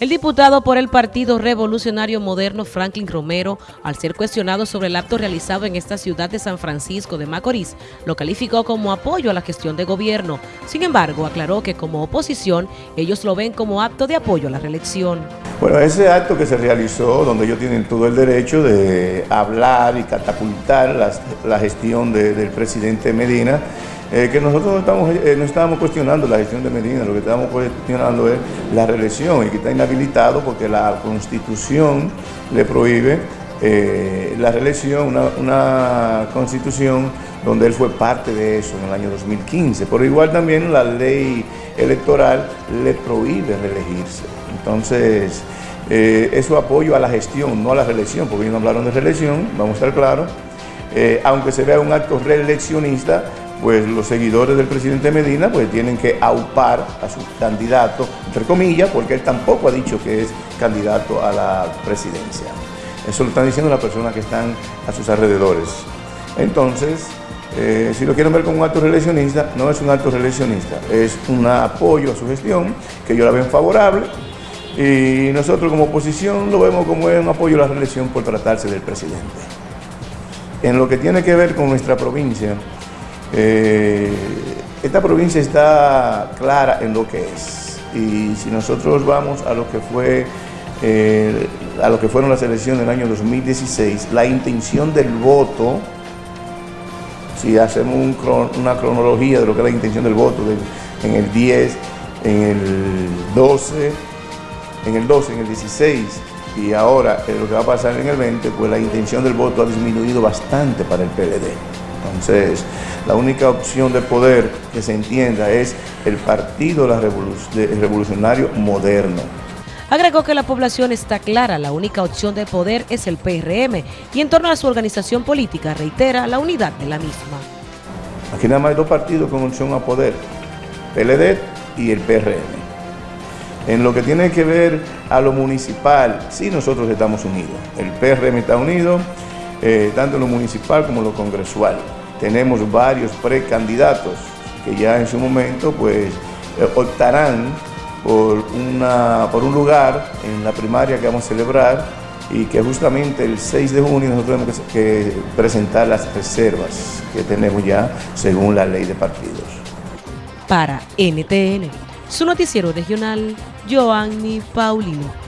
El diputado por el Partido Revolucionario Moderno Franklin Romero, al ser cuestionado sobre el acto realizado en esta ciudad de San Francisco de Macorís, lo calificó como apoyo a la gestión de gobierno. Sin embargo, aclaró que como oposición, ellos lo ven como acto de apoyo a la reelección. Bueno, ese acto que se realizó, donde ellos tienen todo el derecho de hablar y catapultar la, gestión del presidente Medina, eh, que nosotros no, estamos, eh, no estábamos cuestionando la gestión de Medina, lo que estamos cuestionando es la reelección y que está inhabilitado porque la constitución le prohíbe eh, la reelección, una, una, constitución donde él fue parte de eso en el año 2015. Por igual también la ley electoral le prohíbe reelegirse. Entonces, es su apoyo a la gestión, no a la reelección, porque ellos no hablaron de reelección, vamos a estar claros. aunque se vea un acto reeleccionista, pues los seguidores del presidente Medina pues tienen que aupar a su candidato, entre comillas, porque él tampoco ha dicho que es candidato a la presidencia. Eso lo están diciendo las personas que están a sus alrededores. Entonces, eh, si lo quieren ver como un acto reeleccionista, no es un acto reeleccionista, es un apoyo a su gestión, que yo la veo favorable, y nosotros como oposición lo vemos como un apoyo a la reelección por tratarse del presidente. En lo que tiene que ver con nuestra provincia, eh, esta provincia está clara en lo que es y si nosotros vamos a lo que fue eh, a lo que fueron las elecciones del año 2016, la intención del voto, si hacemos una cronología de lo que es la intención del voto en el 10, en el 12, en el 12, en el 16 y ahora lo que va a pasar en el 20, pues la intención del voto ha disminuido bastante para el PLD. Entonces, la única opción de poder que se entienda es el Partido Revolucionario Moderno. Agregó que la población está clara, la única opción de poder es el PRM y en torno a su organización política reitera la unidad de la misma. Aquí nada más hay dos partidos con opción a poder, PLD y el PRM. En lo que tiene que ver a lo municipal, sí nosotros estamos unidos. El PRM está unido, eh, tanto lo municipal como lo congresual. Tenemos varios precandidatos que ya en su momento pues eh, optarán por, una, por un lugar en la primaria que vamos a celebrar y que justamente el 6 de junio nosotros tenemos que, presentar las reservas que tenemos ya según la ley de partidos. Para NTN, su noticiero regional, Joanny Paulino.